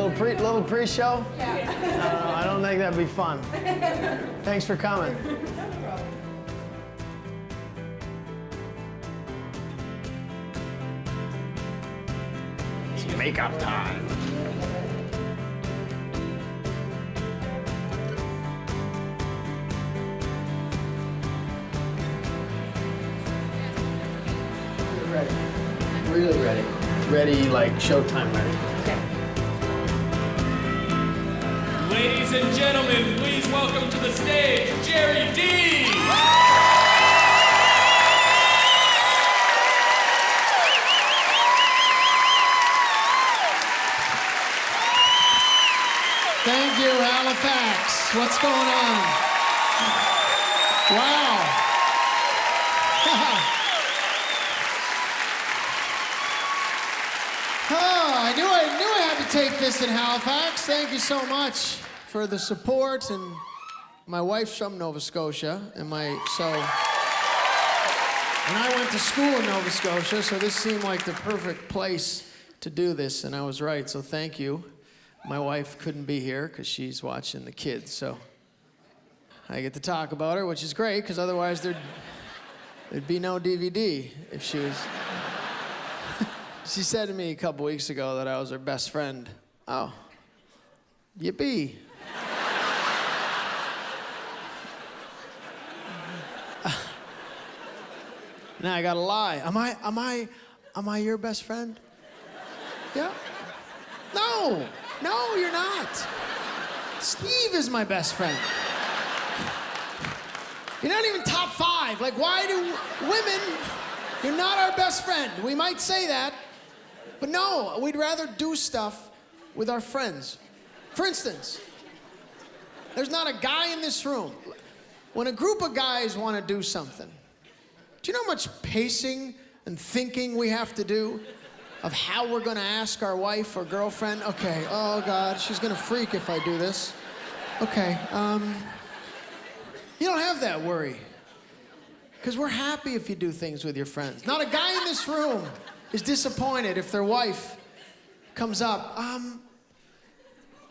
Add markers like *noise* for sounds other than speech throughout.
Little pre little pre-show? Yeah. I don't. I don't think that'd be fun. *laughs* Thanks for coming. It's makeup time. Ready. Really ready. Ready, like showtime ready. Ladies and gentlemen, please welcome to the stage Jerry Dee. Thank you, Halifax. What's going on? Wow. *laughs* oh, I knew I knew I had to take this in Halifax. Thank you so much for the support and my wife's from Nova Scotia and my so and I went to school in Nova Scotia, so this seemed like the perfect place to do this, and I was right, so thank you. My wife couldn't be here because she's watching the kids, so I get to talk about her, which is great because otherwise there'd, there'd be no DVD if she was. *laughs* she said to me a couple weeks ago that I was her best friend. Oh, yippee. Now I gotta lie. Am I, am I, am I your best friend? Yeah? No, no, you're not. Steve is my best friend. You're not even top five. Like, why do women, you're not our best friend. We might say that, but no, we'd rather do stuff with our friends. For instance, there's not a guy in this room. When a group of guys want to do something, do you know how much pacing and thinking we have to do of how we're going to ask our wife or girlfriend? Okay, oh God, she's going to freak if I do this. Okay, um, you don't have that worry. Because we're happy if you do things with your friends. Not a guy in this room is disappointed if their wife comes up. Um,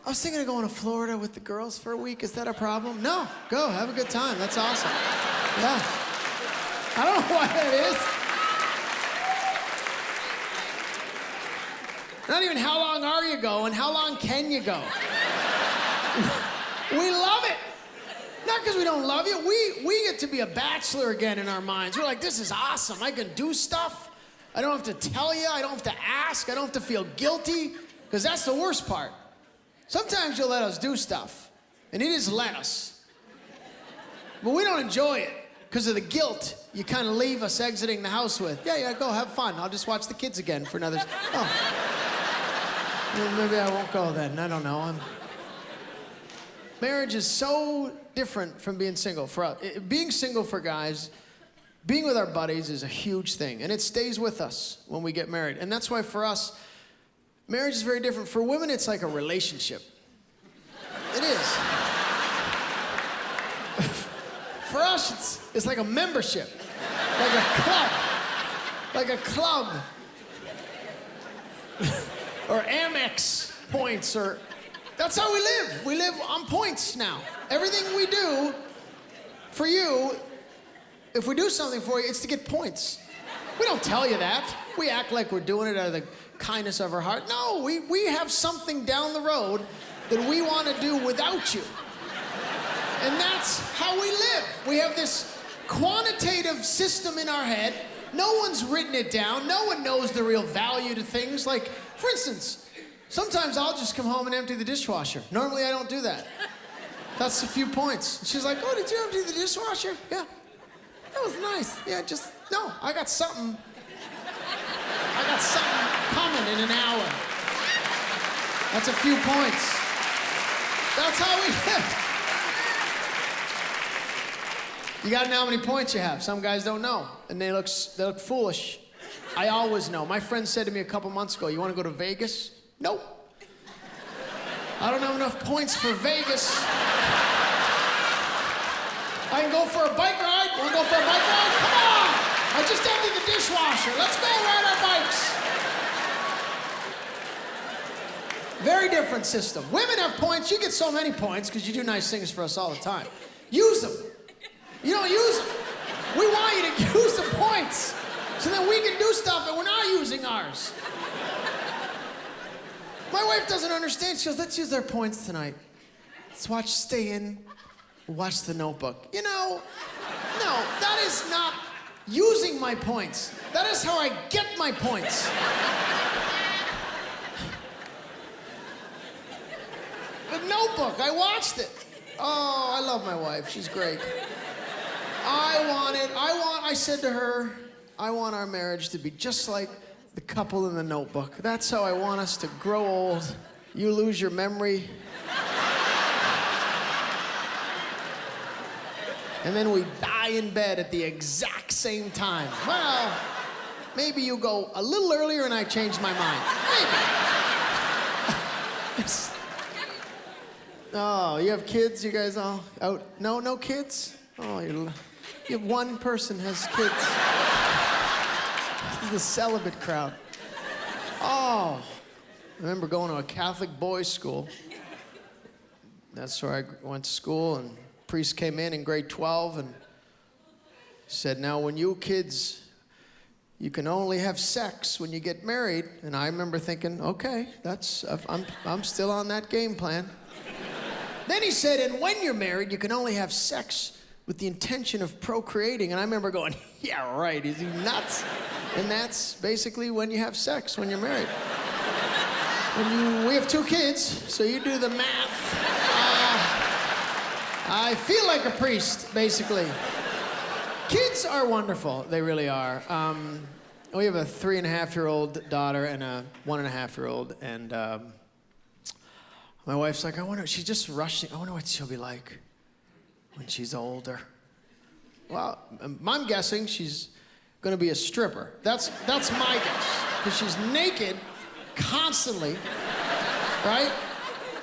I was thinking of going to Florida with the girls for a week. Is that a problem? No, go, have a good time. That's awesome. Yeah. I don't know *laughs* why that is. Not even how long are you going, how long can you go? *laughs* we love it. Not because we don't love you. We, we get to be a bachelor again in our minds. We're like, this is awesome. I can do stuff. I don't have to tell you. I don't have to ask. I don't have to feel guilty. Because that's the worst part. Sometimes you'll let us do stuff, and it is let us. But we don't enjoy it because of the guilt you kind of leave us exiting the house with. Yeah, yeah, go have fun. I'll just watch the kids again for another. Oh. Well, maybe I won't go then. I don't know. I'm... Marriage is so different from being single. For uh, us. Being single for guys, being with our buddies is a huge thing, and it stays with us when we get married. And that's why for us, marriage is very different. For women, it's like a relationship. It is. For us, it's, it's like a membership, like a club, like a club, *laughs* or Amex points, or that's how we live. We live on points now. Everything we do for you, if we do something for you, it's to get points. We don't tell you that. We act like we're doing it out of the kindness of our heart. No, we, we have something down the road that we want to do without you. And that's how we live. We have this quantitative system in our head. No one's written it down. No one knows the real value to things. Like, for instance, sometimes I'll just come home and empty the dishwasher. Normally I don't do that. That's a few points. She's like, oh, did you empty the dishwasher? Yeah. That was nice. Yeah, just, no, I got something. I got something coming in an hour. That's a few points. That's how we *laughs* live. You gotta know how many points you have. Some guys don't know, and they look, they look foolish. I always know. My friend said to me a couple months ago, you wanna go to Vegas? Nope. I don't have enough points for Vegas. I can go for a bike ride. Wanna go for a bike ride? Come on! I just emptied the dishwasher. Let's go ride our bikes. Very different. different system. Women have points. You get so many points because you do nice things for us all the time. Use them. You don't use them. We want you to *laughs* use the points so that we can do stuff and we're not using ours. My wife doesn't understand. She goes, let's use their points tonight. Let's watch Stay In, watch The Notebook. You know, no, that is not using my points. That is how I get my points. The Notebook, I watched it. Oh, I love my wife. She's great. I wanted, I want, I said to her, I want our marriage to be just like the couple in the notebook. That's how I want us to grow old. You lose your memory. And then we die in bed at the exact same time. Well, maybe you go a little earlier and I change my mind. Maybe. *laughs* oh, you have kids? You guys all out? No, no kids? Oh, you're, you have one person has kids. This is the celibate crowd. Oh, I remember going to a Catholic boys' school. That's where I went to school, and priest came in in grade 12 and said, Now, when you kids, you can only have sex when you get married. And I remember thinking, okay, that's, I'm, I'm still on that game plan. then he said, and when you're married, you can only have sex with the intention of procreating. And I remember going, *laughs* yeah, right, is he nuts? And that's basically when you have sex, when you're married. You, we have two kids, so you do the math. Uh, I feel like a priest, basically. Kids are wonderful. They really are. Um, we have a three and a half year old daughter and a one and a half year old, and um, my wife's like, I wonder, she's just rushing. I wonder what she'll be like when she's older. Well, I'm guessing she's gonna be a stripper. That's, that's my guess. Because she's naked constantly, right?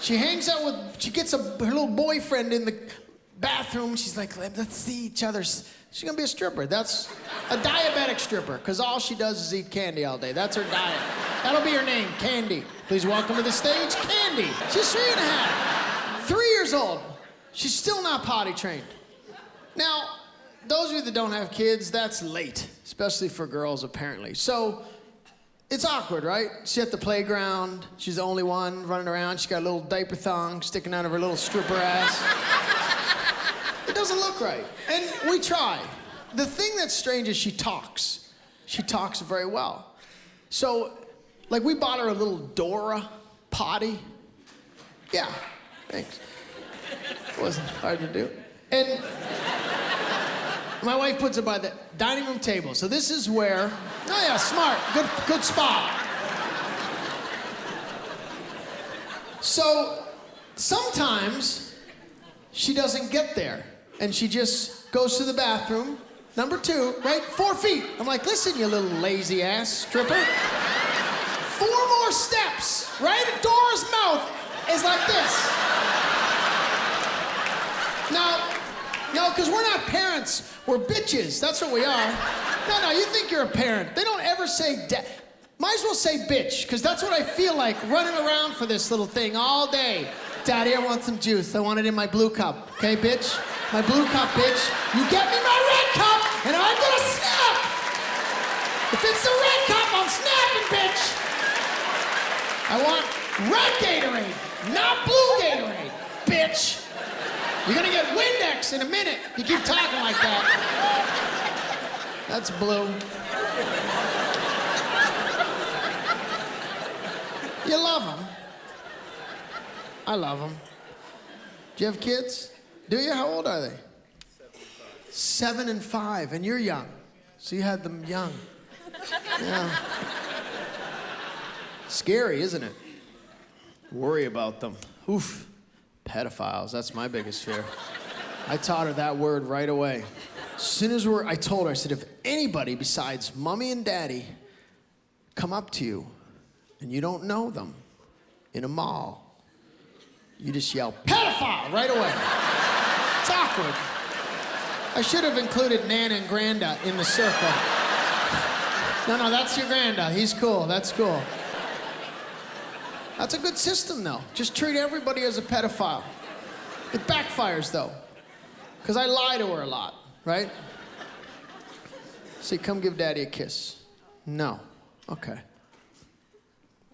She hangs out with, she gets a, her little boyfriend in the bathroom. She's like, Let, us see each other's. She's gonna be a stripper. That's a diabetic stripper, because all she does is eat candy all day. That's her diet. That'll be her name, Candy. Please welcome to the stage, Candy. She's three and a half, three years old. She's still not potty trained. Now, those of you that don't have kids, that's late, especially for girls, apparently. So, it's awkward, right? She's at the playground. She's the only one running around. She's got a little diaper thong sticking out of her little stripper ass. it doesn't look right. And we try. The thing that's strange is she talks. She talks very well. So, like, we bought her a little Dora potty. Yeah, thanks. It wasn't hard to do. And my wife puts it by the dining room table. So this is where, oh yeah, smart, good, good spot. So sometimes she doesn't get there and she just goes to the bathroom. Number two, right? Four feet. I'm like, listen, you little lazy ass stripper. Four more steps, right? Dora's mouth is like this. Now, no, because we're not parents. We're bitches. That's what we are. No, no, you think you're a parent. They don't ever say dad. Might as well say bitch, because that's what I feel like running around for this little thing all day. Daddy, I want some juice. I want it in my blue cup. Okay, bitch? My blue cup, bitch. You get me my red cup, and I'm gonna snap! If it's the red cup, I'm snapping, bitch! I want red Gatorade, not blue Gatorade, bitch! You're gonna get Windex in a minute. You keep talking like that. That's blue. You love them. I love them. Do you have kids? Do you? How old are they? Seven and five, and you're young. So you had them young. Yeah. Scary, isn't it? Worry about them. Oof. Pedophiles, that's my biggest fear. I taught her that word right away. As soon as we're, I told her, I said, if anybody besides mommy and daddy come up to you and you don't know them in a mall, you just yell, pedophile, right away. It's awkward. I should have included Nana and Granda in the circle. No, no, that's your Granda. He's cool. That's cool. That's a good system, though. Just treat everybody as a pedophile. It backfires, though, because I lie to her a lot, right? Say, come give daddy a kiss. No. Okay.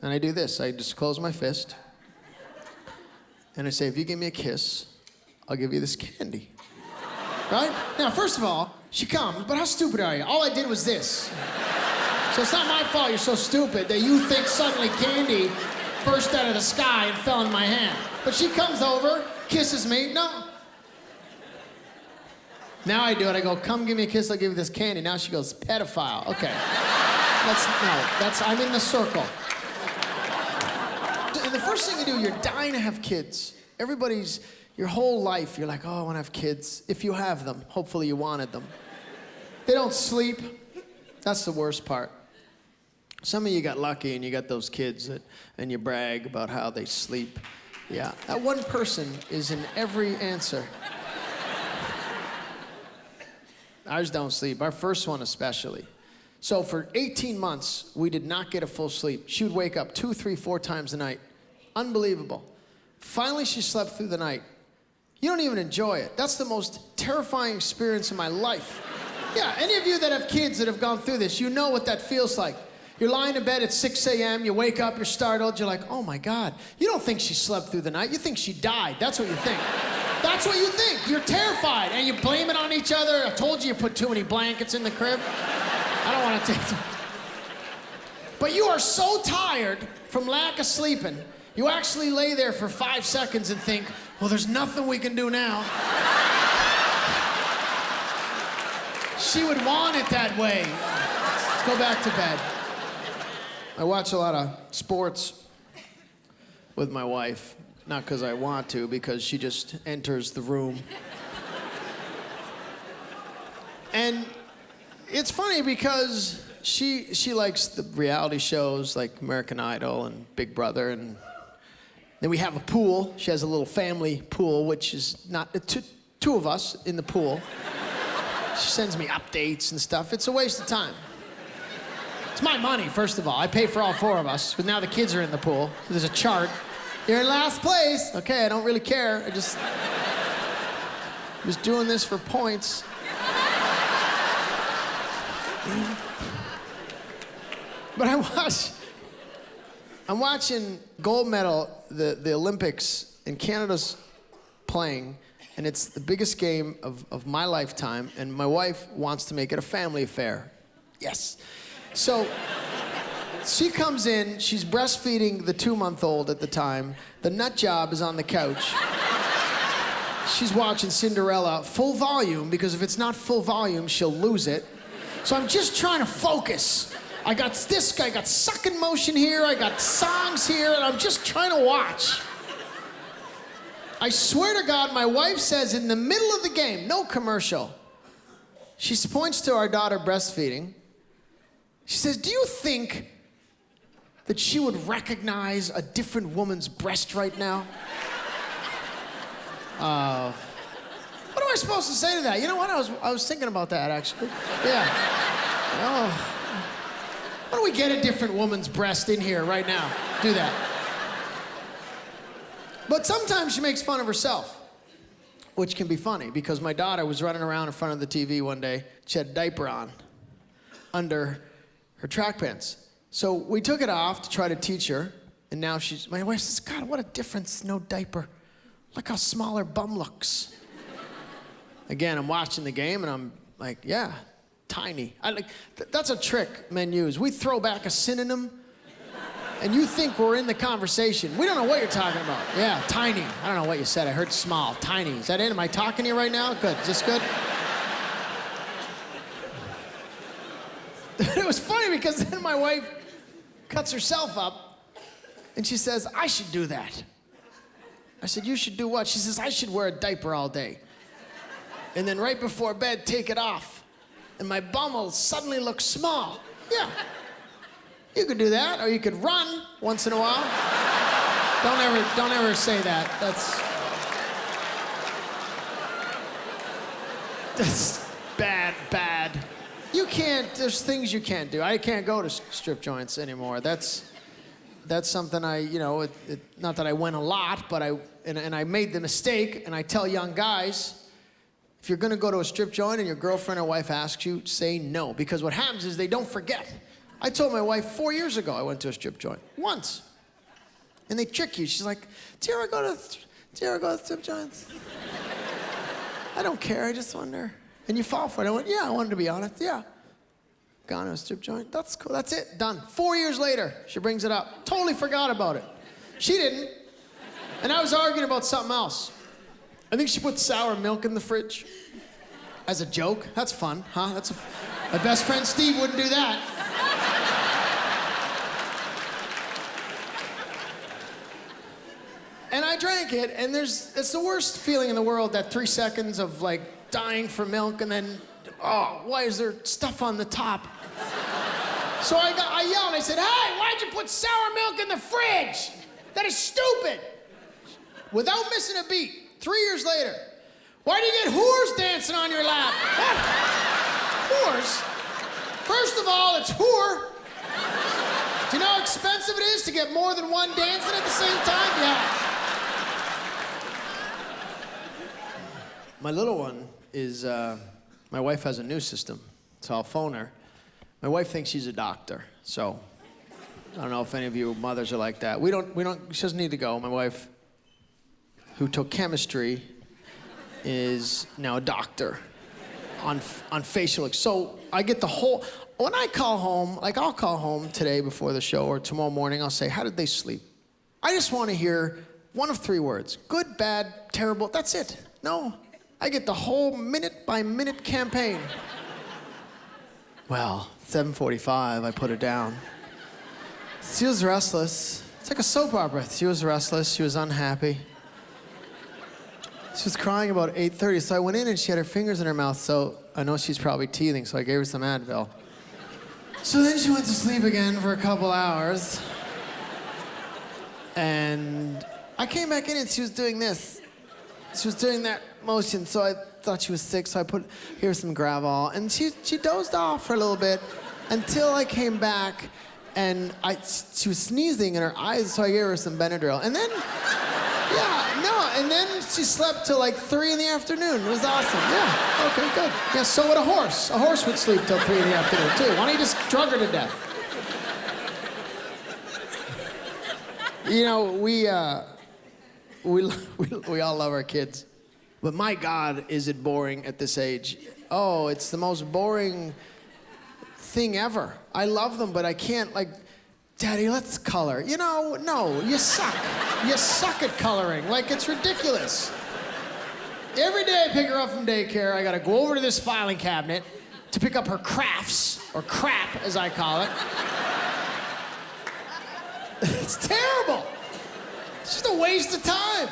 And I do this I just close my fist, and I say, if you give me a kiss, I'll give you this candy. Right? Now, first of all, she comes, but how stupid are you? All I did was this. So it's not my fault you're so stupid that you think suddenly candy burst out of the sky and fell in my hand. But she comes over, kisses me. No. Now I do it. I go, come give me a kiss. I'll give you this candy. Now she goes, pedophile. Okay. That's no. That's I'm in the circle. And the first thing you do, you're dying to have kids. Everybody's your whole life. You're like, oh, I want to have kids. If you have them, hopefully you wanted them. They don't sleep. That's the worst part. Some of you got lucky and you got those kids that, and you brag about how they sleep. Yeah, that one person is in every answer. Ours don't sleep, our first one especially. So for 18 months, we did not get a full sleep. She would wake up two, three, four times a night. Unbelievable. Finally, she slept through the night. You don't even enjoy it. That's the most terrifying experience in my life. Yeah, any of you that have kids that have gone through this, you know what that feels like. You're lying in bed at 6 a.m., you wake up, you're startled, you're like, oh my God. You don't think she slept through the night, you think she died. That's what you think. That's what you think. You're terrified, and you blame it on each other. I told you you put too many blankets in the crib. I don't want to take. But you are so tired from lack of sleeping, you actually lay there for five seconds and think, well, there's nothing we can do now. she would want it that way. Let's go back to bed. I watch a lot of sports with my wife. Not because I want to, because she just enters the room. and it's funny because she she likes the reality shows like American Idol and Big Brother and then we have a pool. She has a little family pool, which is not uh, two, two of us in the pool. She sends me updates and stuff. It's a waste of time. It's my money, first of all. I pay for all four of us, but now the kids are in the pool. There's a chart. You're in last place. Okay, I don't really care. I just I'm just doing this for points. But I watch. I'm watching gold medal, the, the Olympics, and Canada's playing, and it's the biggest game of, of my lifetime, and my wife wants to make it a family affair. Yes. So she comes in, she's breastfeeding the two month old at the time. The nut job is on the couch. She's watching Cinderella full volume because if it's not full volume, she'll lose it. So I'm just trying to focus. I got this, I got sucking motion here, I got songs here, and I'm just trying to watch. I swear to God, my wife says in the middle of the game, no commercial, she points to our daughter breastfeeding. She says, Do you think that she would recognize a different woman's breast right now? *laughs* Uh, what am I supposed to say to that? You know what? I was, I was thinking about that actually. Yeah. Oh. Why don't we get a different woman's breast in here right now? Do that. But sometimes she makes fun of herself, which can be funny because my daughter was running around in front of the TV one day. She had a diaper on under her track pants. So we took it off to try to teach her, and now she's, my wife says, God, what a difference, no diaper. Look how small her bum looks. Again, I'm watching the game and I'm like, yeah, tiny. I like, th- that's a trick men use. We throw back a synonym and you think we're in the conversation. We don't know what you're talking about. Yeah, tiny. I don't know what you said. I heard small. Tiny. Is that it? Am I talking to you right now? Good. Is this good? it was funny because then my wife cuts herself up and she says, I should do that. I said, You should do what? She says, I should wear a diaper all day. And then right before bed, take it off. And my bum will suddenly look small. Yeah. You could do that, or you could run once in a while. Don't ever, don't ever say that. That's that's can't. There's things you can't do. I can't go to strip joints anymore. That's that's something I, you know, it, it, not that I went a lot, but I, and, and I made the mistake, and I tell young guys, if you're gonna go to a strip joint and your girlfriend or wife asks you, say no, because what happens is they don't forget. I told my wife four years ago I went to a strip joint, once. And they trick you. She's like, do you ever go to, do you ever go to strip joints? *laughs* I don't care, I just wonder. And you fall for it. I went, yeah, I wanted to be honest, yeah. A strip joint. That's cool. That's it. Done. Four years later, she brings it up. Totally forgot about it. She didn't. And I was arguing about something else. I think she put sour milk in the fridge as a joke. That's fun, huh? That's a, my best friend Steve wouldn't do that. And I drank it, and there's it's the worst feeling in the world that three seconds of like dying for milk and then oh, why is there stuff on the top? So I got I yelled, I said, Hey, why'd you put sour milk in the fridge? That is stupid. Without missing a beat, three years later, why do you get whores dancing on your lap? *laughs* Whores? First of all, it's whore. Do you know how expensive it is to get more than one dancing at the same time? Yeah. My little one is, uh, my wife has a new system, so I'll phone her. My wife thinks she's a doctor, so I don't know if any of you mothers are like that. We don't, we don't, she doesn't need to go. My wife, who took chemistry, is now a doctor on, on facial. So I get the whole, when I call home, like I'll call home today before the show or tomorrow morning, I'll say, How did they sleep? I just want to hear one of three words good, bad, terrible. That's it. No, I get the whole minute by minute campaign. Well, 7:45, I put her down. She was restless. It's like a soap opera. She was restless. She was unhappy. She was crying about 8:30, so I went in and she had her fingers in her mouth. So I know she's probably teething. So I gave her some Advil. So then she went to sleep again for a couple hours. And I came back in and she was doing this. She was doing that motion, so I thought she was sick, so I put here's some Gravol. And she, she dozed off for a little bit until I came back and I, she was sneezing in her eyes, so I gave her some Benadryl. And then, yeah, no, and then she slept till like three in the afternoon. It was awesome. Yeah, okay, good. Yeah, so would a horse. A horse would sleep till three in the afternoon, too. Why don't you just drug her to death? You know, we, uh, we, *laughs* we, we all love our kids. But my God, is it boring at this age? Oh, it's the most boring thing ever. I love them, but I can't, like, Daddy, let's color. You know, no, you suck. You suck at coloring. Like, it's ridiculous. Every day I pick her up from daycare, I gotta go over to this filing cabinet to pick up her crafts, or crap, as I call it. *laughs* it's terrible. It's just a waste of time.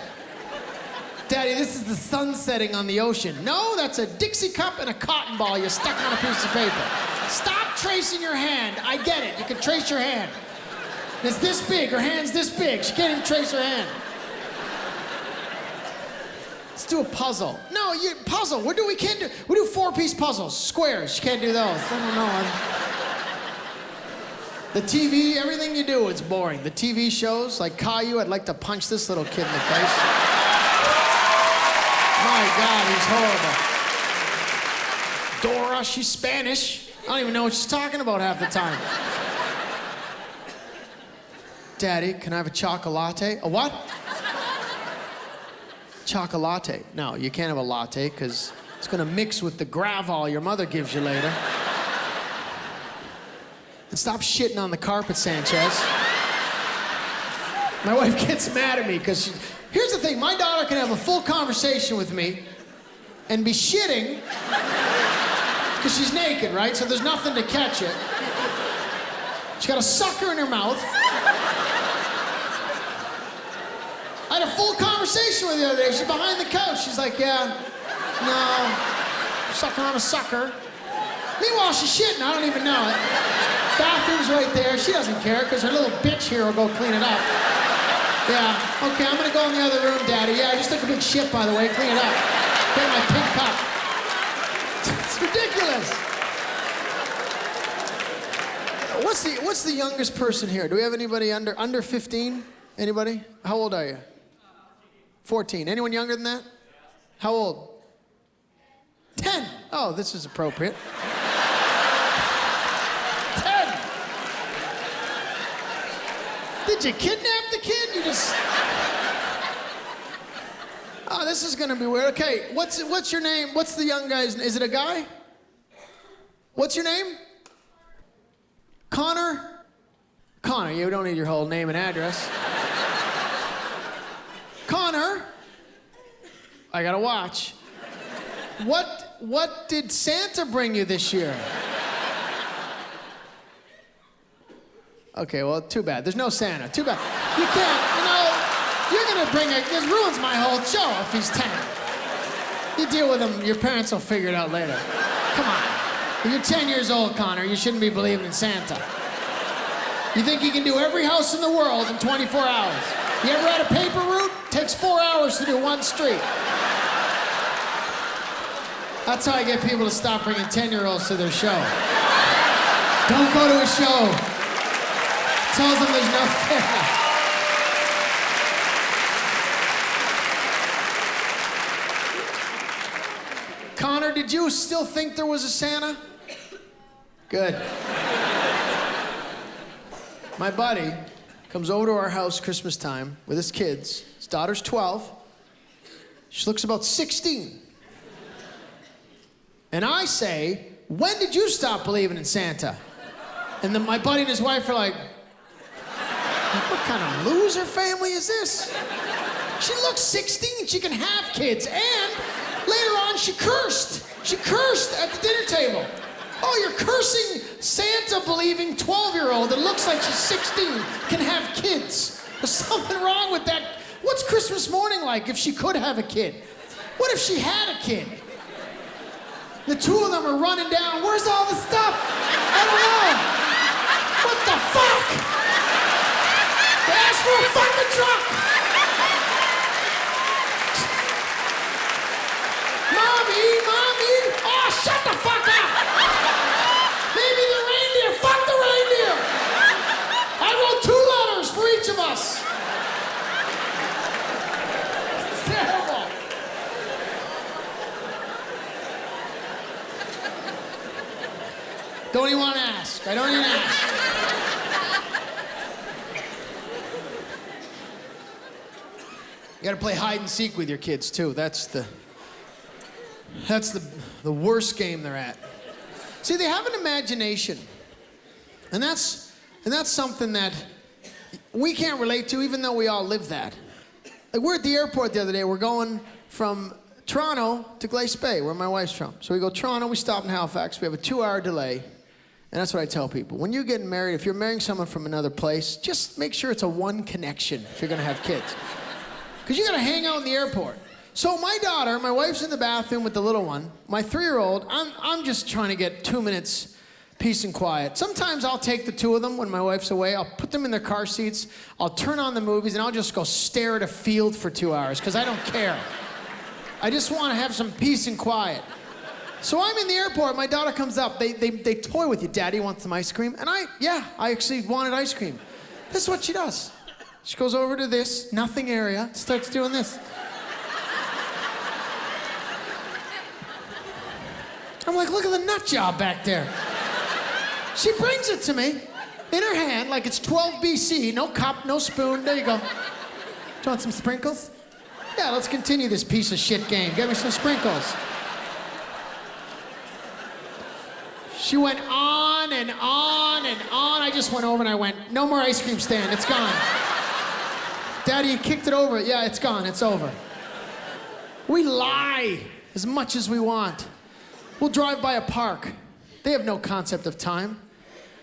Daddy, this is the sun setting on the ocean. No, that's a Dixie cup and a cotton ball you stuck on a piece of paper. Stop tracing your hand. I get it. You can trace your hand. It's this big. Her hand's this big. She can't even trace her hand. Let's do a puzzle. No, you puzzle. What do we can't do? We do four-piece puzzles, squares. You can't do those. I don't know. I'm- the TV, everything you do, it's boring. The TV shows, like Caillou, I'd like to punch this little kid in the face. My God, he's horrible. Dora, she's Spanish. I don't even know what she's talking about half the time. Daddy, can I have a chocolate? Latte? A what? Chocolate. No, you can't have a latte because it's gonna mix with the Gravol your mother gives you later. And stop shitting on the carpet, Sanchez. My wife gets mad at me because here's the thing my daughter can have a full conversation with me and be shitting because she's naked, right? So there's nothing to catch it. She's got a sucker in her mouth. I had a full conversation with her the other day. She's behind the couch. She's like, Yeah, no, sucking on a sucker. Meanwhile, she's shitting. I don't even know it. Bathroom's right there. She doesn't care because her little bitch here will go clean it up. Yeah, okay, I'm gonna go in the other room, Daddy. Yeah, I just took a big shit, by the way. Clean it up. Get my pink cup. It's ridiculous. What's the What's the youngest person here? Do we have anybody under under 15? Anybody? How old are you? 14. Anyone younger than that? How old? 10. Oh, this is appropriate. 10. Did you kidnap the kid? You just. Oh, this is gonna be weird. Okay, what's what's your name? What's the young guy's? Name? Is it a guy? What's your name? Connor? Connor, you don't need your whole name and address. Connor, I gotta watch. What what did Santa bring you this year? Okay, well, too bad. There's no Santa. Too bad. You can't, you're gonna bring a, this ruins my whole show if he's 10. You deal with him, your parents will figure it out later. Come on. If you're 10 years old, Connor, you shouldn't be believing in Santa. You think you can do every house in the world in 24 hours? You ever had a paper route? Takes four hours to do one street. That's how I get people to stop bringing 10 year olds to their show. Don't go to a show. Tells them there's no fair. Did you still think there was a Santa? Good. My buddy comes over to our house Christmas time with his kids. His daughter's 12. She looks about 16. And I say, When did you stop believing in Santa? And then my buddy and his wife are like, What kind of loser family is this? She looks 16. She can have kids. And later on, she cursed. She cursed at the dinner table. Oh, you're cursing Santa believing 12 year old that looks like she's 16 can have kids. There's something wrong with that. What's Christmas morning like if she could have a kid? What if she had a kid? The two of them are running down. Where's all the stuff? I don't know. What the fuck? They asked for a fucking truck. Mommy, mommy. Oh, shut the fuck up. Maybe the reindeer. Fuck the reindeer. I wrote two letters for each of us. It's terrible. Don't even want to ask. I don't even ask. You gotta play hide and seek with your kids too. That's the that's the the worst game they're at. See, they have an imagination. And that's and that's something that we can't relate to even though we all live that. Like we're at the airport the other day. We're going from Toronto to Glace Bay, where my wife's from. So we go Toronto, we stop in Halifax. We have a 2-hour delay. And that's what I tell people. When you're getting married, if you're marrying someone from another place, just make sure it's a one connection if you're gonna have kids. Because you're gonna hang out in the airport. So my daughter, my wife's in the bathroom with the little one. My three-year-old, I'm, I'm just trying to get two minutes peace and quiet. Sometimes I'll take the two of them when my wife's away. I'll put them in their car seats. I'll turn on the movies and I'll just go stare at a field for two hours because I don't care. I just want to have some peace and quiet. So I'm in the airport. My daughter comes up. They, they, they toy with you. Daddy wants some ice cream. And I, yeah, I actually wanted ice cream. This is what she does. She goes over to this nothing area, starts doing this. I'm like, look at the nut job back there. She brings it to me in her hand like it's 12 BC. No cup, no spoon. There you go. Do you want some sprinkles? Yeah, let's continue this piece of shit game. Get me some sprinkles. She went on and on and on. I just went over and I went, no more ice cream stand. It's gone. Daddy, you kicked it over. Yeah, it's gone. It's over. We lie as much as we want. We'll drive by a park. They have no concept of time.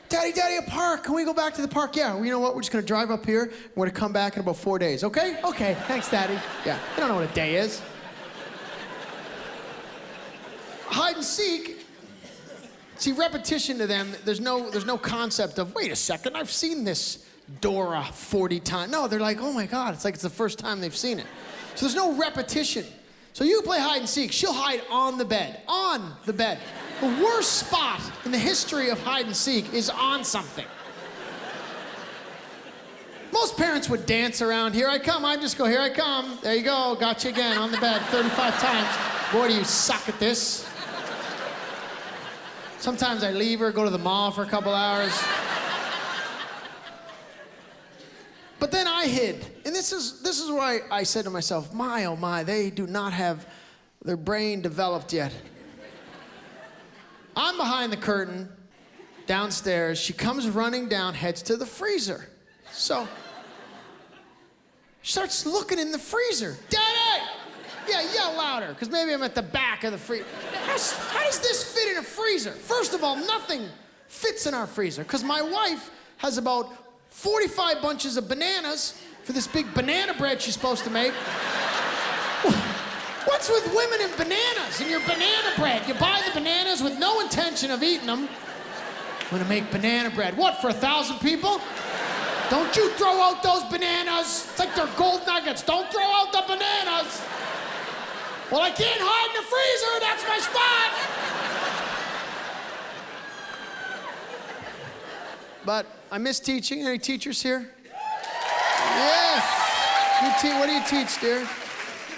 Daddy, Daddy, a park. Can we go back to the park? Yeah. Well, you know what? We're just gonna drive up here. We're gonna come back in about four days. Okay? Okay. Thanks, Daddy. Yeah. They don't know what a day is. Hide and seek. See, repetition to them. There's no, there's no concept of. Wait a second. I've seen this Dora 40 times. No, they're like, oh my God. It's like it's the first time they've seen it. So there's no repetition. So you play hide and seek. She'll hide on the bed. On the bed. The worst spot in the history of hide and seek is on something. Most parents would dance around. Here I come. I just go, here I come. There you go. Got you again on the bed 35 times. Boy, do you suck at this. Sometimes I leave her, go to the mall for a couple hours. But then I hid. And this is, this is where I, I said to myself, my, oh my, they do not have their brain developed yet. I'm behind the curtain, downstairs. She comes running down, heads to the freezer. So she starts looking in the freezer. Daddy! Yeah, yell louder, because maybe I'm at the back of the freezer. How, how does this fit in a freezer? First of all, nothing fits in our freezer, because my wife has about 45 bunches of bananas for this big banana bread she's supposed to make. What's with women and bananas and your banana bread? You buy the bananas with no intention of eating them. I'm gonna make banana bread. What, for a thousand people? Don't you throw out those bananas. It's like they're gold nuggets. Don't throw out the bananas. Well, I can't hide in the freezer. That's my spot. But I miss teaching. Any teachers here? Yes. You te- what do you teach, dear?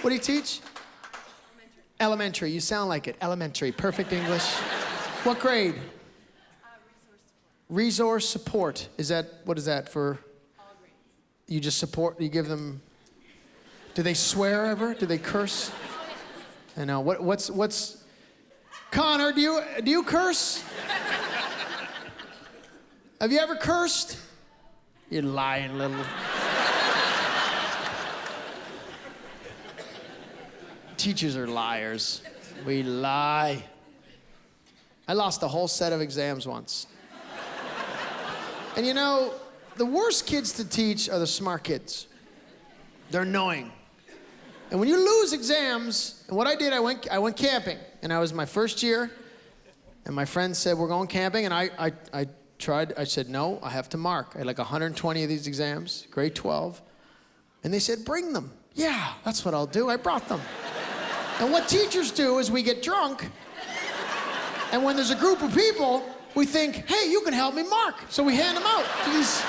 What do you teach? Elementary. Elementary. You sound like it. Elementary. Perfect English. what grade? Resource support. Is that what is that for? You just support. You give them. Do they swear ever? Do they curse? I know. What, what's what's? Connor, do you do you curse? *laughs* Have you ever cursed? You lying little. Teachers are liars. We lie. I lost a whole set of exams once. And you know, the worst kids to teach are the smart kids. They're annoying. And when you lose exams, and what I did, I went, I went camping, and I was my first year, and my friend said, We're going camping, and I, I, I tried, I said, No, I have to mark. I had like 120 of these exams, grade 12. And they said, Bring them. Yeah, that's what I'll do. I brought them. And what teachers do is we get drunk, and when there's a group of people, we think, hey, you can help me mark. So we hand them out to these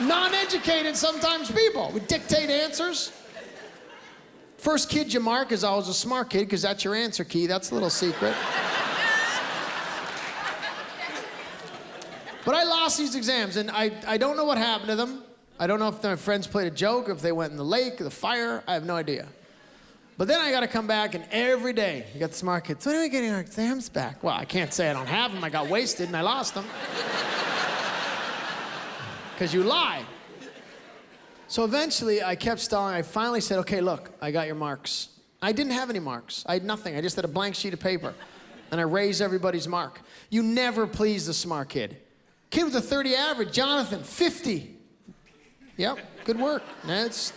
*laughs* non educated, sometimes people. We dictate answers. First kid you mark is always a smart kid because that's your answer key. That's a little secret. but I lost these exams and I, I don't know what happened to them. I don't know if my friends played a joke, if they went in the lake, the fire. I have no idea. But then I got to come back, and every day you got the smart kids. When are we getting our exams back? Well, I can't say I don't have them. I got wasted and I lost them. Because *laughs* you lie. So eventually I kept stalling. I finally said, okay, look, I got your marks. I didn't have any marks. I had nothing. I just had a blank sheet of paper. And I raised everybody's mark. You never please the smart kid. Kid with a 30 average, Jonathan, 50. Yep, good work. That's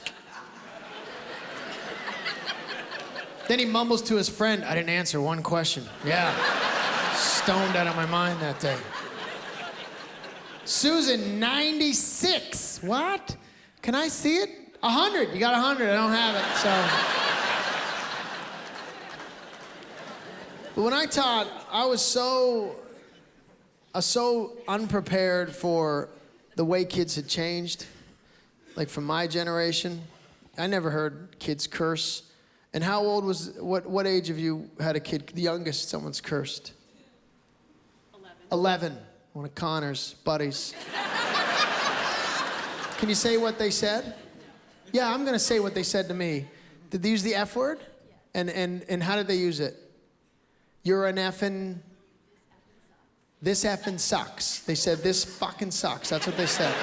Then he mumbles to his friend, I didn't answer one question. Yeah. Stoned out of my mind that day. Susan, 96. What? Can I see it? 100. You got 100. I don't have it, so. But when I taught, I was so, uh, so unprepared for the way kids had changed. Like from my generation, I never heard kids curse. And how old was, what, what age have you had a kid, the youngest someone's cursed? 11. 11. One of Connor's buddies. Can you say what they said? Yeah, I'm going to say what they said to me. Did they use the F word? And, and, and how did they use it? You're an effing. This effing sucks. They said, this fucking sucks. That's what they said.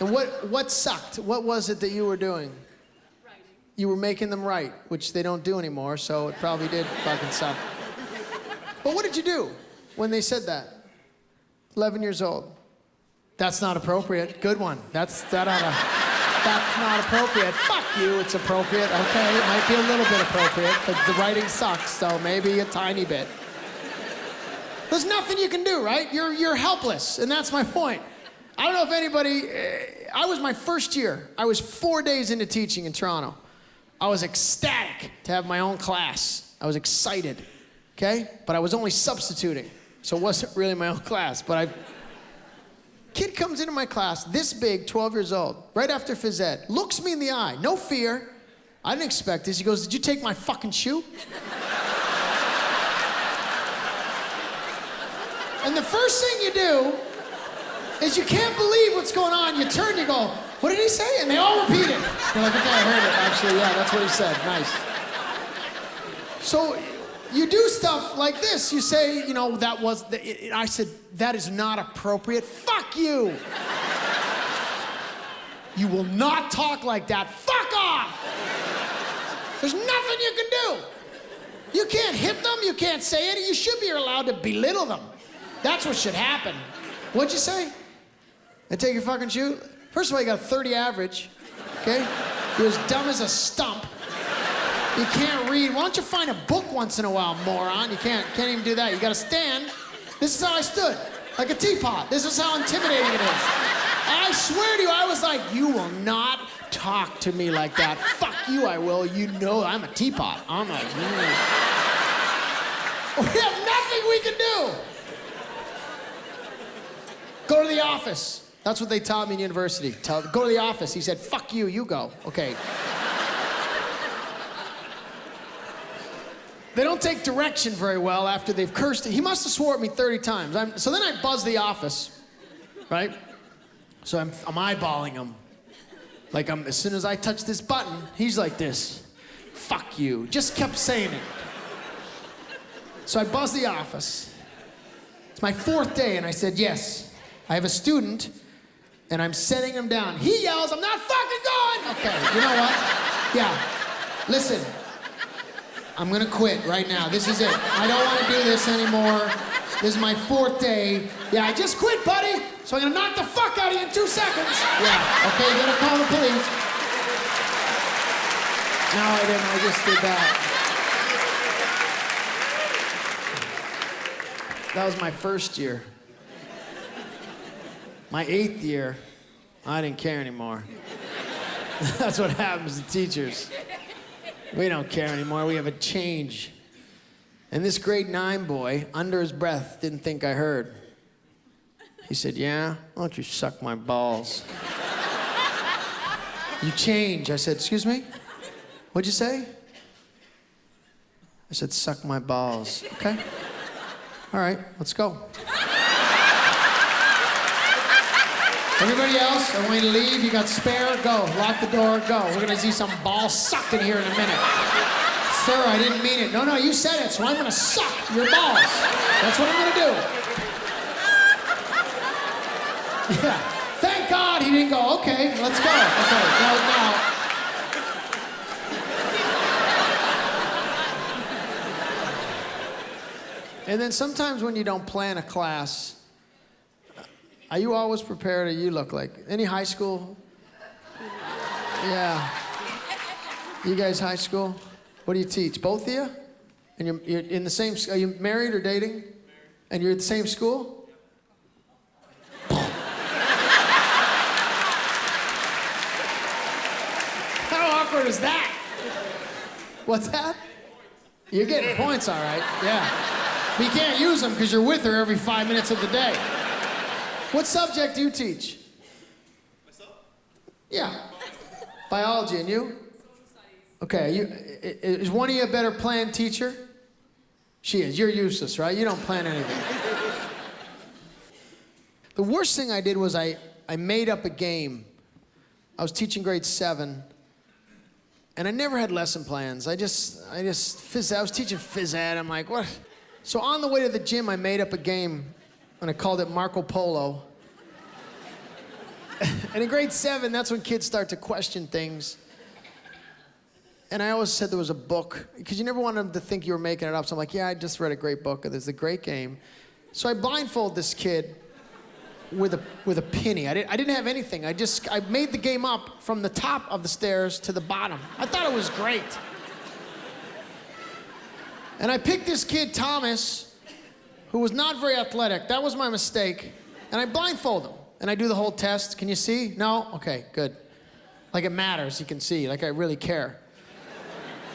and what, what sucked? What was it that you were doing? You were making them right, which they don't do anymore, so it probably did fucking suck. But what did you do when they said that? 11 years old. That's not appropriate. Good one. That's that ought to, That's not appropriate. Fuck you. It's appropriate. Okay, it might be a little bit appropriate, but the writing sucks, so maybe a tiny bit. There's nothing you can do, right? You're you're helpless, and that's my point. I don't know if anybody. Eh, I was my first year. I was four days into teaching in Toronto. I was ecstatic to have my own class. I was excited. okay? But I was only substituting, so it wasn't really my own class. But I, kid comes into my class, this big, 12 years old, right after phys ed, looks me in the eye, no fear. I didn't expect this. He goes, "Did you take my fucking shoe?" and the first thing you do is you can't believe what's going on. You turn, you go, "What did he say?" And they all repeat it. They're like, "Okay, I heard it. Actually, yeah, that's what he said. Nice." So you do stuff like this. You say, you know, that was, the, it, it- I said, that is not appropriate. Fuck you. you will not talk like that. Fuck off. There's nothing you can do. You can't hit them. You can't say it. You should be allowed to belittle them. That's what should happen. What'd you say? I take your fucking shoe? First of all, you got a 30 average, okay? You're as dumb as a stump. You can't read. Why don't you find a book once in a while, moron? You can't, can't even do that. You gotta stand. This is how I stood, like a teapot. This is how intimidating it is. I swear to you, I was like, you will not talk to me like that. Fuck you, I will. You know I'm a teapot. I'm mm. *laughs* we have nothing we can do. Go to the office. That's what they taught me in university. Tell, go to the office. He said, fuck you, you go. Okay. They don't take direction very well after they've cursed. it. He must have swore at me 30 times. I'm, so then I buzz the office, right? So I'm, I'm eyeballing him. Like I'm, as soon as I touch this button, he's like this. Fuck you. Just kept saying it. So I buzz the office. It's my fourth day, and I said, yes, I have a student, and I'm setting him down. He yells, I'm not fucking going. Okay, you know what? Yeah. Listen, I'm gonna quit right now. This is it. I don't wanna do this anymore. This is my fourth day. Yeah, I just quit, buddy. So I'm gonna knock the fuck out of you in two seconds. Yeah, okay, you're gonna call the police. No, I didn't. I just did that. That was my first year. My eighth year, I didn't care anymore. *laughs* That's what happens to teachers. We don't care anymore. We have a change. And this grade nine boy, under his breath, didn't think I heard. He said, Yeah, why don't you suck my balls? *laughs* you change. I said, Excuse me? What'd you say? I said, Suck my balls. Okay. All right, let's go. Everybody else, I want you to leave. You got spare? Go. Lock the door. Go. We're gonna see some balls ball sucking here in a minute. Sir, I didn't mean it. No, no, you said it, so I'm gonna suck your balls. That's what I'm gonna do. Yeah. Thank God he didn't go, okay, let's go. Okay, now, now. And then sometimes when you don't plan a class, are you always prepared or you look like? Any high school? Yeah. You guys high school? What do you teach? Both of you? And you're, you're in the same, are you married or dating? And you're at the same school? *laughs* How awkward is that? What's that? You're getting points, all right. Yeah. But you can't use them because you're with her every five minutes of the day. What subject do you teach? Myself? Yeah. Biology, and you? Okay, you, is one of you a better plan teacher? She is. You're useless, right? You don't plan anything. *laughs* the worst thing I did was I, I made up a game. I was teaching grade seven, and I never had lesson plans. I just, I just, phys, I was teaching phys ed. I'm like, what? So on the way to the gym, I made up a game, and I called it Marco Polo. *laughs* and in grade seven, that's when kids start to question things. And I always said there was a book, because you never want them to think you were making it up. So I'm like, yeah, I just read a great book, and there's a great game. So I blindfold this kid with a, with a penny. I didn't, I didn't have anything. I just, I made the game up from the top of the stairs to the bottom. I thought it was great. And I picked this kid, Thomas, who was not very athletic. That was my mistake. And I blindfold him. And I do the whole test. Can you see? No? Okay, good. Like it matters, you can see. Like I really care.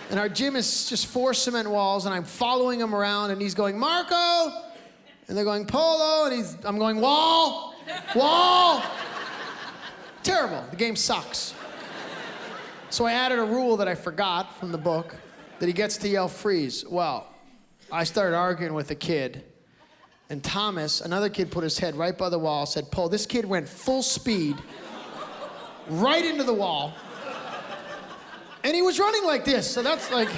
And our gym is just four cement walls, and I'm following him around, and he's going, Marco! And they're going, Polo, and he's, I'm going, Wall! Wall! Terrible. The game sucks. So I added a rule that I forgot from the book that he gets to yell freeze. Well, I started arguing with a kid, and Thomas, another kid, put his head right by the wall, said, Paul, this kid went full speed right into the wall. And he was running like this, so that's like.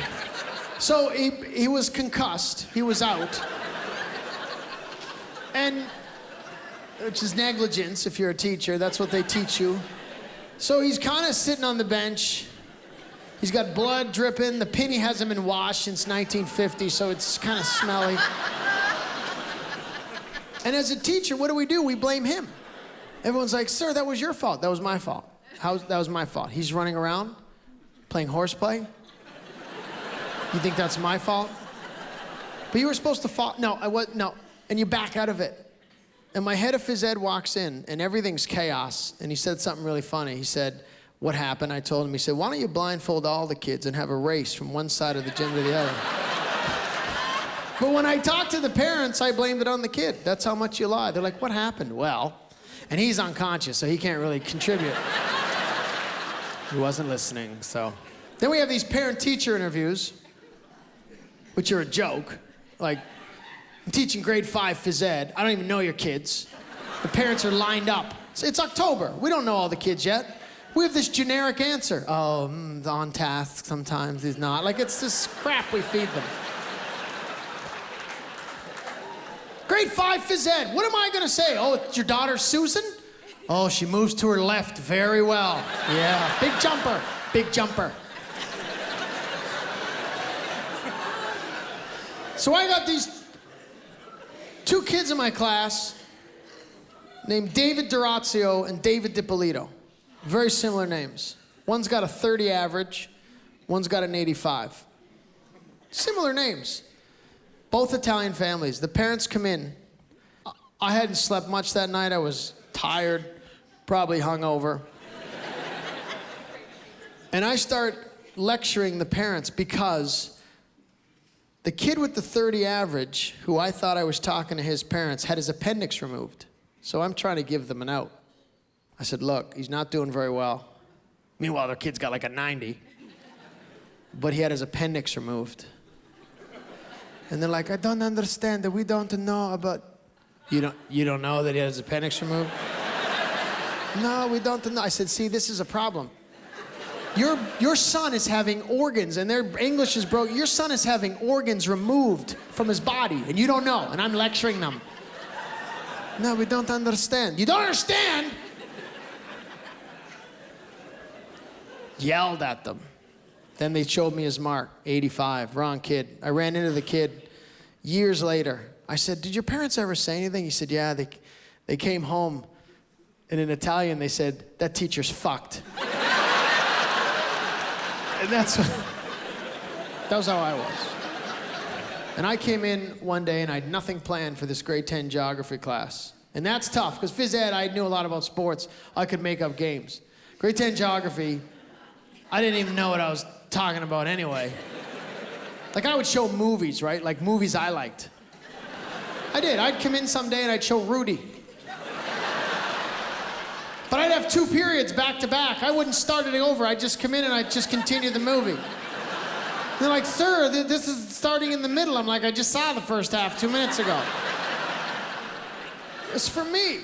So he, he was concussed, he was out. And, which is negligence if you're a teacher, that's what they teach you. So he's kind of sitting on the bench. He's got blood dripping. The penny hasn't been washed since 1950, so it's kind of smelly. And as a teacher, what do we do? We blame him. Everyone's like, sir, that was your fault. That was my fault. How, that was my fault. He's running around playing horseplay. You think that's my fault? But you were supposed to fall. No, I was, no. And you back out of it. And my head of phys ed walks in, and everything's chaos. And he said something really funny. He said, What happened? I told him, He said, Why don't you blindfold all the kids and have a race from one side of the gym to the other? But when I talked to the parents, I blamed it on the kid. That's how much you lie. They're like, What happened? Well, and he's unconscious, so he can't really contribute. he wasn't listening, so. Then we have these parent teacher interviews, which are a joke. Like, I'm teaching grade five phys ed. I don't even know your kids. The parents are lined up. It's, it's October. We don't know all the kids yet. We have this generic answer. Oh, mm, on task sometimes, he's not. Like, it's this crap we feed them. Grade five phys ed. What am I gonna say? Oh, it's your daughter Susan? Oh, she moves to her left very well. Yeah, big jumper, big jumper. So I got these two kids in my class named David Durazio and David DiPolito. Very similar names. One's got a 30 average, one's got an 85. Similar names. Both Italian families. The parents come in. I hadn't slept much that night. I was tired, probably hungover. and I start lecturing the parents because the kid with the 30 average, who I thought I was talking to his parents, had his appendix removed. So I'm trying to give them an out. I said, Look, he's not doing very well. Meanwhile, their kid's got like a 90. But he had his appendix removed. And they're like, I don't understand that we don't know about. You don't, you don't know that he has appendix removed? no, we don't know. I said, See, this is a problem. Your, your son is having organs, and their English is broken. Your son is having organs removed from his body, and you don't know, and I'm lecturing them. No, we don't understand. You don't understand? Yelled at them. Then they showed me his mark 85, wrong kid. I ran into the kid years later. I said, Did your parents ever say anything? He said, Yeah, they, they came home, and in Italian, they said, That teacher's fucked. *laughs* and that's that was how I was. And I came in one day and I had nothing planned for this grade 10 geography class. And that's tough because phys ed, I knew a lot about sports. I could make up games. Grade 10 geography, I didn't even know what I was talking about anyway. Like I would show movies, right? Like movies I liked. I did. I'd come in someday and I'd show Rudy. But I'd have two periods back to back. I wouldn't start it over. I'd just come in and I'd just continue the movie. They're like, sir, th- this is starting in the middle. I'm like, I just saw the first half two minutes ago. It's for me.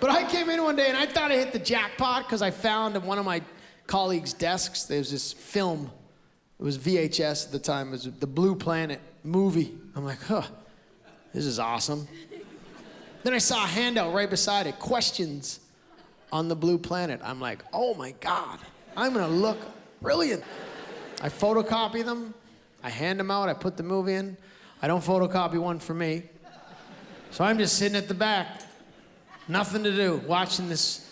But I came in one day and I thought I hit the jackpot because I found in one of my colleagues' desks, there's this film. It was VHS at the time. It was the Blue Planet movie. I'm like, huh, this is awesome. Then I saw a handout right beside it, questions on the Blue Planet. I'm like, oh my God, I'm gonna look brilliant. I photocopy them, I hand them out, I put the movie in. I don't photocopy one for me. So I'm just sitting at the back, nothing to do, watching this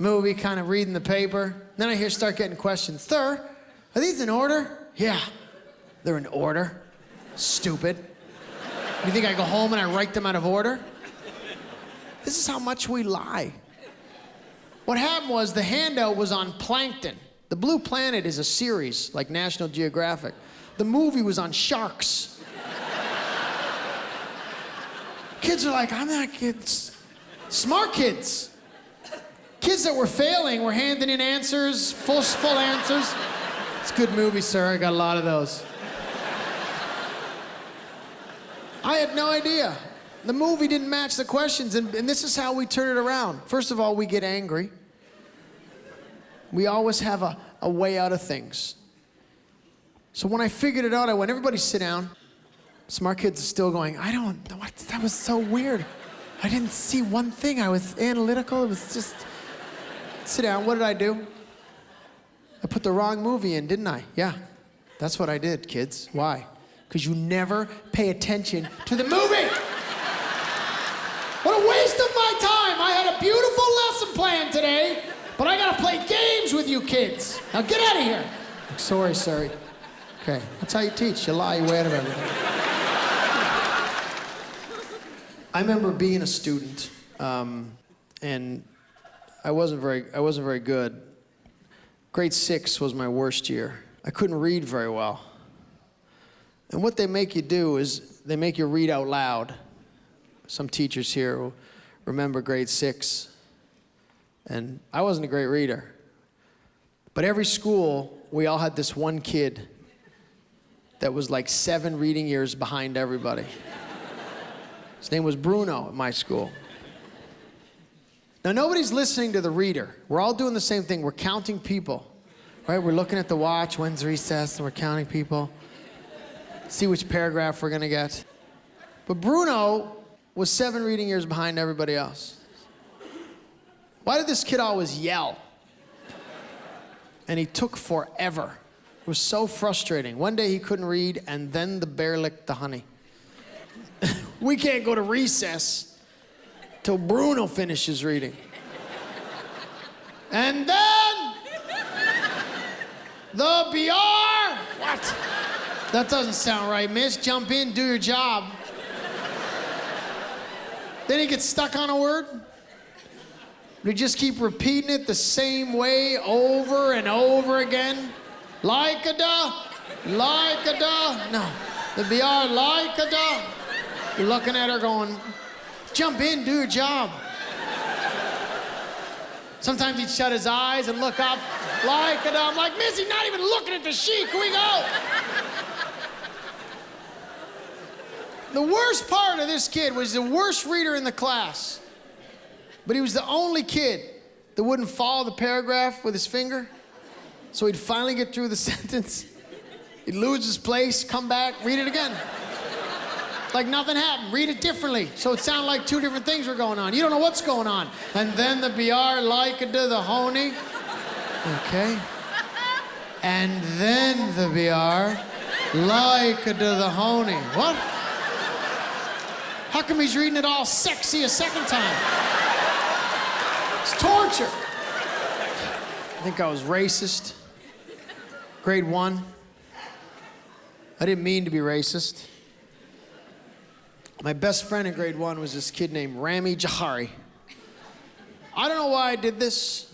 movie, kind of reading the paper. Then I hear start getting questions. Sir, are these in order? Yeah, they're in order. Stupid. You think I go home and I write them out of order? This is how much we lie. What happened was the handout was on plankton. The Blue Planet is a series like National Geographic. The movie was on sharks. kids are like, I'm not kids. Smart kids. Kids that were failing were handing in answers, full, full answers. It's a good movie, sir. I got a lot of those. I had no idea. The movie didn't match the questions, and, and this is how we turn it around. First of all, we get angry. We always have a, a way out of things. So when I figured it out, I went, everybody sit down. Smart kids are still going, I don't, know what, that was so weird. I didn't see one thing. I was analytical. It was just, sit down. What did I do? I put the wrong movie in, didn't I? Yeah, that's what I did, kids. Why? Because you never pay attention to the movie. What a waste of my time. I had a beautiful lesson plan today, but I gotta play games with you kids. Now get out of here. Sorry, sorry. Okay, that's how you teach. You lie, you way out everything. I remember being a student, um, and I wasn't very, I wasn't very good. Grade six was my worst year. I couldn't read very well. And what they make you do is they make you read out loud. Some teachers here remember grade six. And I wasn't a great reader. But every school, we all had this one kid that was like seven reading years behind everybody. His name was Bruno at my school. Now, nobody's listening to the reader. We're all doing the same thing. We're counting people, right? We're looking at the watch, when's recess, and we're counting people. See which paragraph we're to get. But Bruno was seven reading years behind everybody else. Why did this kid always yell? And he took forever. It was so frustrating. One day he couldn't read, and then the bear licked the honey. *laughs* we can't go to recess till Bruno finishes reading. And then the BR. What? That doesn't sound right, miss. Jump in, do your job. then he gets stuck on a word. We just keep repeating it the same way over and over again. Like a da, like a da. No, the BR like a da. You're looking at her going, jump in, do your job. Sometimes he'd shut his eyes and look up like and. I'm like, Missy, not even looking at the sheet. Can we go? The worst part of this kid was the worst reader in the class. But he was the only kid that wouldn't follow the paragraph with his finger. So he'd finally get through the *laughs* sentence. He'd lose his place, come back, read it again. Like nothing happened. Read it differently. So it sounded like two different things were going on. You don't know what's going on. And then the BR like to the honey. Okay. And then the BR like to the honey. What? How come he's reading it all sexy a second time? It's torture. I think I was racist. Grade one. I didn't mean to be racist. My best friend in grade one was this kid named Rami Jahari. I don't know why I did this.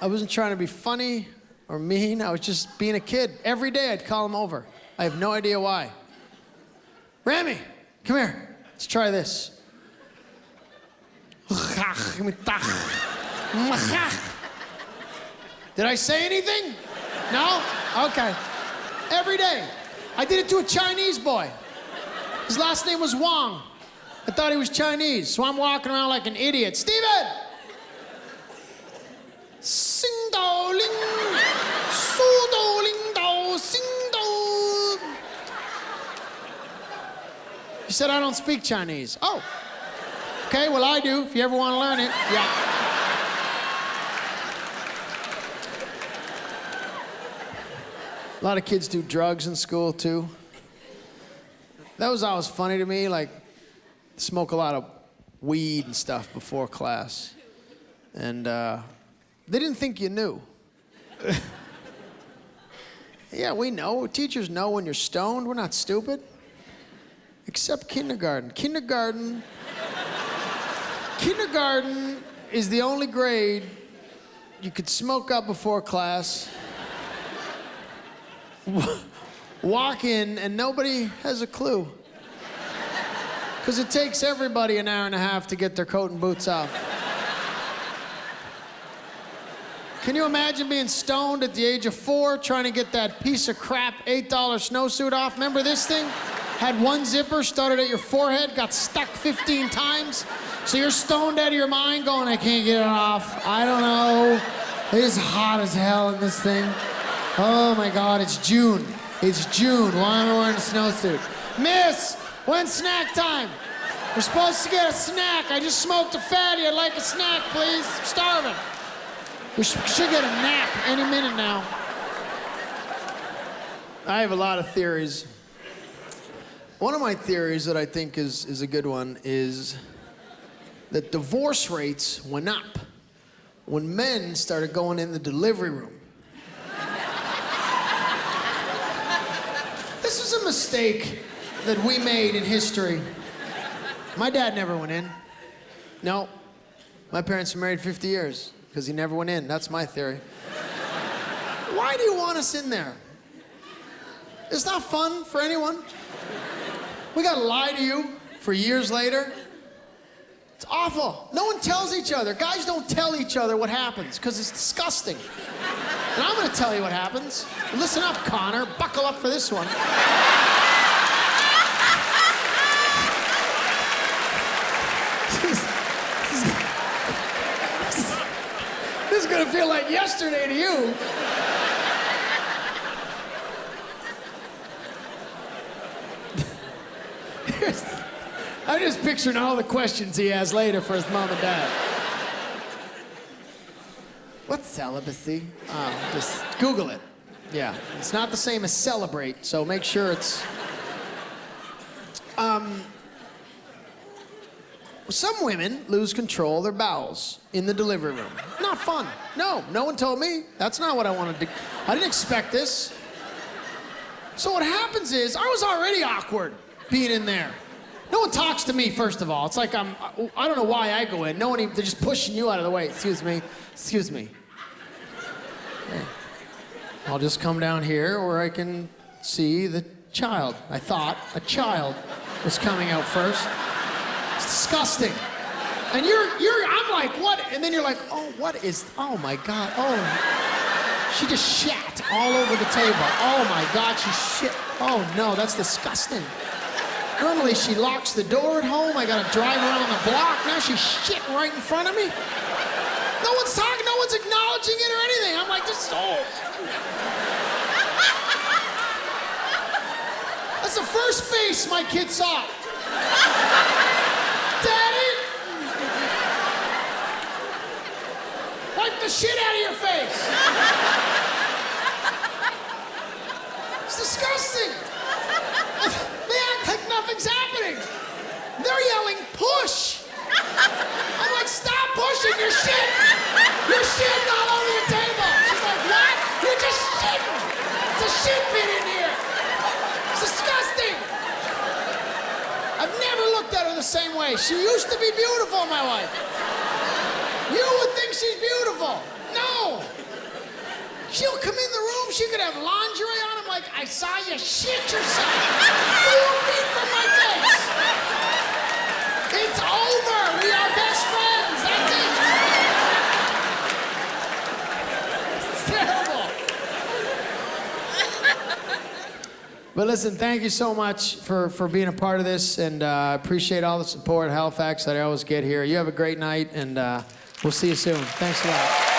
I wasn't trying to be funny or mean. I was just being a kid. Every day I'd call him over. I have no idea why. Rami, come here. Let's try this. Did I say anything? No? Okay. Every day. I did it to a Chinese boy. His last name was Wong. I thought he was Chinese, so I'm walking around like an idiot. Steven! Sing dao ling, su dao ling dao, sing dao. He said, I don't speak Chinese. Oh. Okay, well, I do, if you ever want to learn it. Yeah. A lot of kids do drugs in school, too. That was always funny to me, like, smoke a lot of weed and stuff before class. And uh, they didn't think you knew. *laughs* yeah, we know. Teachers know when you're stoned. We're not stupid. Except kindergarten. Kindergarten. kindergarten is the only grade you could smoke up before class, *laughs* walk in, and nobody has a clue. Because it takes everybody an hour and a half to get their coat and boots off. Can you imagine being stoned at the age of four trying to get that piece of crap $8 snowsuit off? Remember this thing? Had one zipper, started at your forehead, got stuck 15 times. So you're stoned out of your mind going, I can't get it off. I don't know. It is hot as hell in this thing. Oh my God, it's June. It's June. Why am I wearing a snowsuit? Miss, when's snack time? We're supposed to get a snack. I just smoked a fatty. I'd like a snack, please. I'm starving. We sh- should get a nap any minute now. I have a lot of theories. One of my theories that I think is, is a good one is that divorce rates went up when men started going in the delivery room. this was mistake that we made in history. My dad never went in. No. My parents were married 50 years because he never went in. That's my theory. Why do you want us in there? It's not fun for anyone. We gotta lie to you for years later. It's awful. No one tells each other. Guys don't tell each other what happens because it's disgusting. And I'm gonna tell you what happens. Listen up, Connor. Buckle up for this one. This is gonna feel like yesterday to you. *laughs* I'm just picturing all the questions he has later for his mom and dad. What's celibacy? Oh, just Google it. Yeah, it's not the same as celebrate, so make sure it's. Um, some women lose control of their bowels in the delivery room. Not fun. No, no one told me. That's not what I wanted to. I didn't expect this. So what happens is I was already awkward being in there. No one talks to me first of all. It's like I'm. I don't know why I go in. No one. Even, they're just pushing you out of the way. Excuse me. Excuse me. I'll just come down here where I can see the child. I thought a child was coming out first. It's disgusting. And you're, you're, I'm like, what? And then you're like, oh, what is, oh my God, oh. She just shat all over the table. Oh my God, she shit. Oh no, that's disgusting. Normally she locks the door at home. I gotta drive around the block. Now she's shit right in front of me. No one's talking, no one's acknowledging it or anything. I'm like, this is oh. That's the first face my kid saw. Daddy! Wipe the shit out of your face! It's disgusting! *laughs* They act like nothing's happening! They're yelling, push! I'm like, stop pushing, you're shitting! You're shitting all over the table! She's like, what? You're just shitting! It's a shit pit in here! It's disgusting! I've never looked at her the same way. She used to be beautiful, my wife. You would think she's beautiful. No. She'll come in the room, she could have lingerie on. I'm like, I saw you shit yourself. Four feet from my face. It's over. We are best friends. That's it. It's terrible. But listen, thank you so much for, for being a part of this, and uh, appreciate all the support Halifax that I always get here. You have a great night, and uh, we'll see you soon. Thanks a lot.